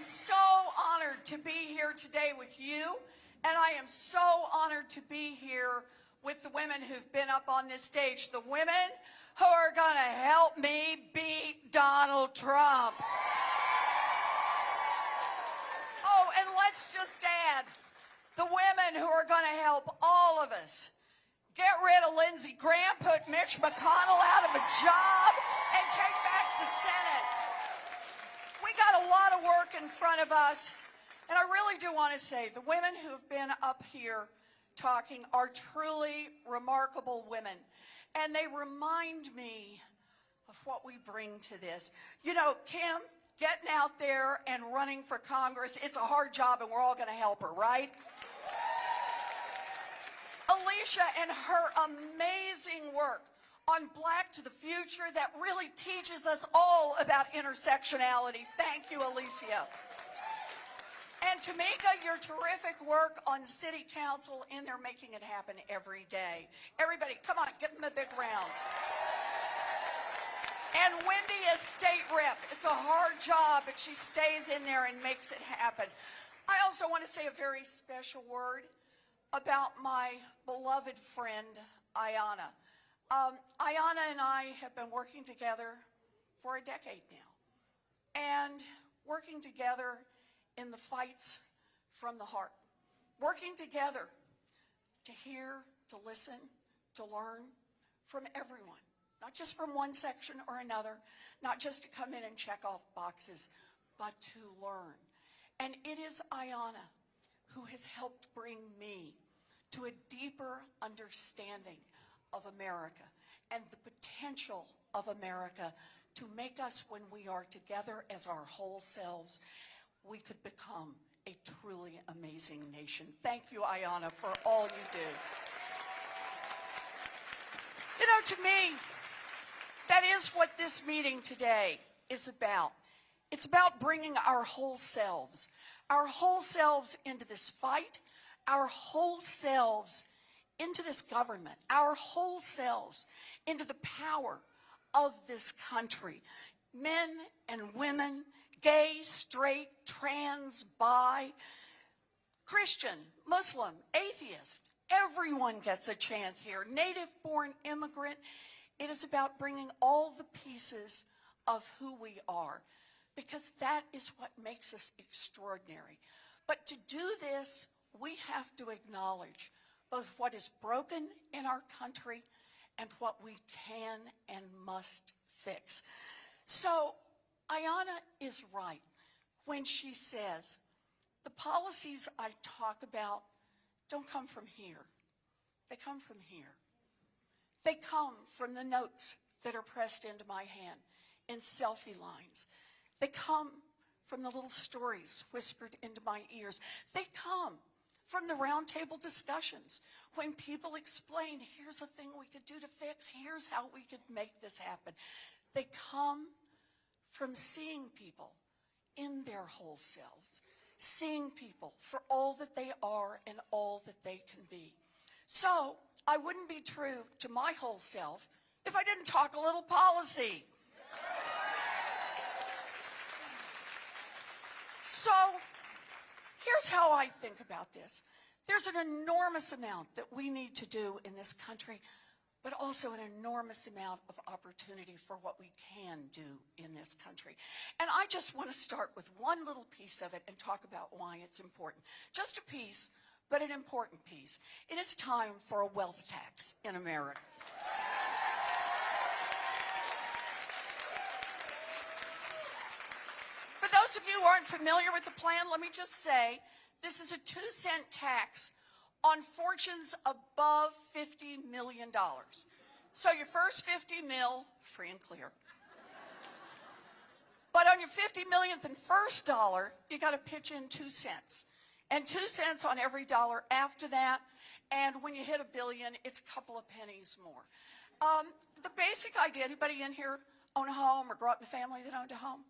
so honored to be here today with you, and I am so honored to be here with the women who've been up on this stage, the women who are going to help me beat Donald Trump. Oh, and let's just add the women who are going to help all of us get rid of Lindsey Graham, put Mitch McConnell out of a job, and take back got a lot of work in front of us, and I really do want to say the women who have been up here talking are truly remarkable women, and they remind me of what we bring to this. You know, Kim, getting out there and running for Congress, it's a hard job, and we're all going to help her, right? Alicia and her amazing work on Black to the Future that really teaches us all about intersectionality. Thank you, Alicia. And Tamika, your terrific work on City Council in there making it happen every day. Everybody, come on, give them a big round. And Wendy is state rep. It's a hard job, but she stays in there and makes it happen. I also want to say a very special word about my beloved friend, Ayanna. Um, Ayanna and I have been working together for a decade now. And working together in the fights from the heart. Working together to hear, to listen, to learn from everyone. Not just from one section or another, not just to come in and check off boxes, but to learn. And it is Ayanna who has helped bring me to a deeper understanding of America and the potential of America to make us, when we are together as our whole selves, we could become a truly amazing nation. Thank you, Ayanna, for all you do. You know, to me, that is what this meeting today is about. It's about bringing our whole selves, our whole selves into this fight, our whole selves into this government, our whole selves into the power of this country. Men and women, gay, straight, trans, bi, Christian, Muslim, atheist, everyone gets a chance here. Native-born immigrant. It is about bringing all the pieces of who we are because that is what makes us extraordinary. But to do this we have to acknowledge both what is broken in our country and what we can and must fix. So Ayanna is right when she says, the policies I talk about don't come from here. They come from here. They come from the notes that are pressed into my hand in selfie lines. They come from the little stories whispered into my ears. They come from the roundtable discussions when people explained, here's a thing we could do to fix, here's how we could make this happen. They come from seeing people in their whole selves, seeing people for all that they are and all that they can be. So I wouldn't be true to my whole self if I didn't talk a little policy. So Here's how I think about this. There's an enormous amount that we need to do in this country, but also an enormous amount of opportunity for what we can do in this country. And I just want to start with one little piece of it and talk about why it's important. Just a piece, but an important piece. It is time for a wealth tax in America. Those of you who aren't familiar with the plan, let me just say, this is a two cent tax on fortunes above $50 million. So your first 50 mil, free and clear. But on your 50 millionth and first dollar, you got to pitch in two cents. And two cents on every dollar after that. And when you hit a billion, it's a couple of pennies more. Um, the basic idea, anybody in here own a home or grew up in a family that owned a home?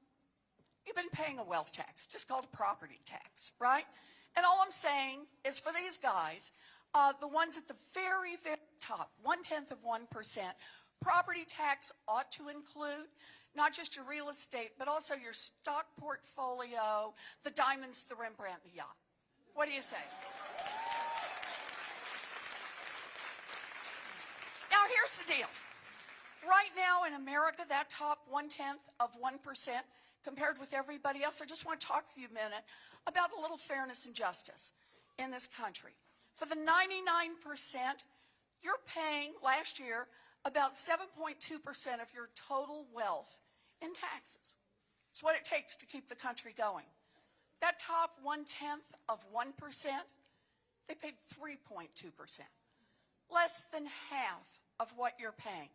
You've been paying a wealth tax, just called a property tax, right? And all I'm saying is for these guys, uh, the ones at the very, very top, one-tenth of 1%, Property tax ought to include not just your real estate, but also your stock portfolio, the diamonds, the Rembrandt, the yacht. What do you say? Now, here's the deal. Right now in America, that top one-tenth of 1% compared with everybody else, I just want to talk to you a minute about a little fairness and justice in this country. For the 99%, you're paying last year about 7.2% of your total wealth in taxes. It's what it takes to keep the country going. That top one-tenth of 1%, they paid 3.2%, less than half of what you're paying.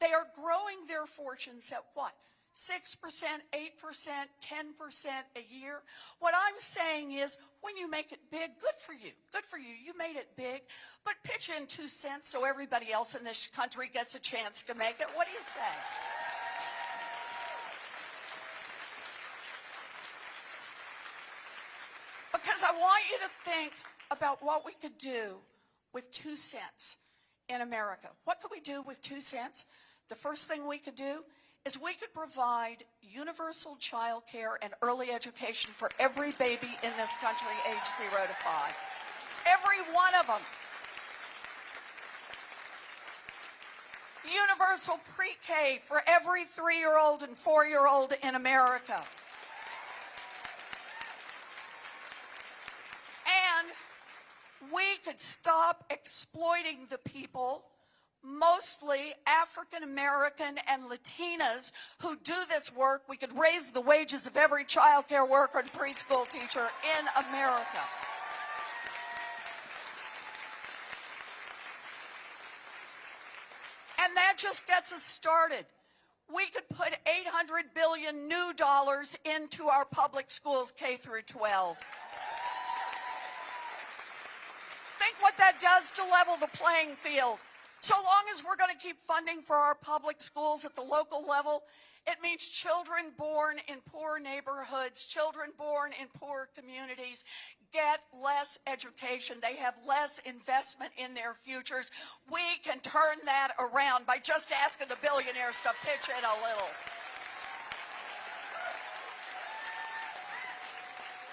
They are growing their fortunes at what? 6%, 8%, 10% a year. What I'm saying is when you make it big, good for you. Good for you. You made it big. But pitch in two cents so everybody else in this country gets a chance to make it. What do you say? Because I want you to think about what we could do with two cents in America. What could we do with two cents? The first thing we could do is we could provide universal child care and early education for every baby in this country age zero to five. Every one of them. Universal pre-K for every three-year-old and four-year-old in America. And we could stop exploiting the people mostly African American and Latinas who do this work. We could raise the wages of every child care worker and preschool teacher in America. And that just gets us started. We could put 800 billion new dollars into our public schools K through 12. Think what that does to level the playing field. So long as we're going to keep funding for our public schools at the local level, it means children born in poor neighborhoods, children born in poor communities get less education. They have less investment in their futures. We can turn that around by just asking the billionaires to pitch in a little.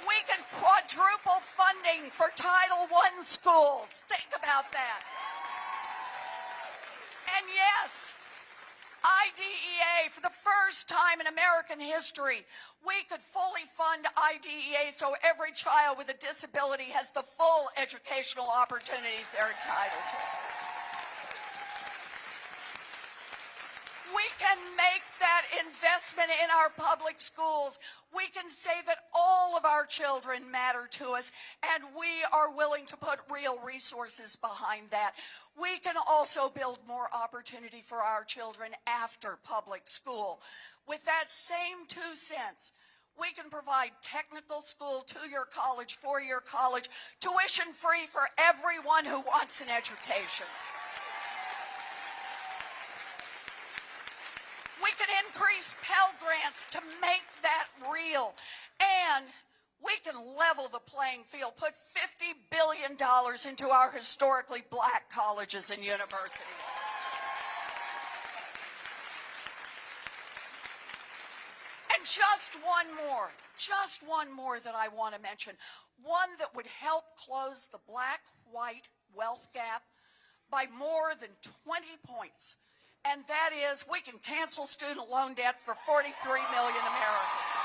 We can quadruple funding for Title I schools. Think about that. And yes, IDEA, for the first time in American history, we could fully fund IDEA so every child with a disability has the full educational opportunities they're entitled to. Can make that investment in our public schools. We can say that all of our children matter to us, and we are willing to put real resources behind that. We can also build more opportunity for our children after public school. With that same two cents, we can provide technical school, two-year college, four-year college, tuition free for everyone who wants an education. We can increase Pell Grants to make that real. And we can level the playing field, put $50 billion into our historically black colleges and universities. And just one more, just one more that I want to mention. One that would help close the black-white wealth gap by more than 20 points. And that is we can cancel student loan debt for 43 million Americans.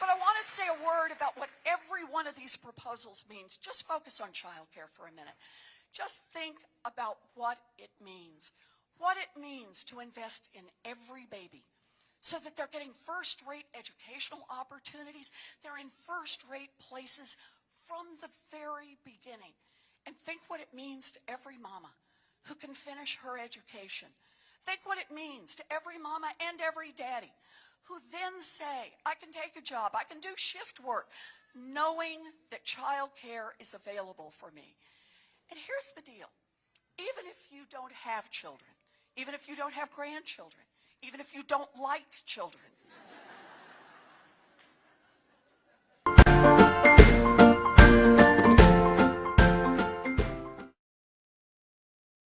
But I want to say a word about what every one of these proposals means. Just focus on childcare for a minute. Just think about what it means. What it means to invest in every baby so that they're getting first-rate educational opportunities. They're in first-rate places from the very beginning. And think what it means to every mama who can finish her education. Think what it means to every mama and every daddy who then say, I can take a job, I can do shift work, knowing that child care is available for me. And here's the deal. Even if you don't have children, even if you don't have grandchildren, even if you don't like children,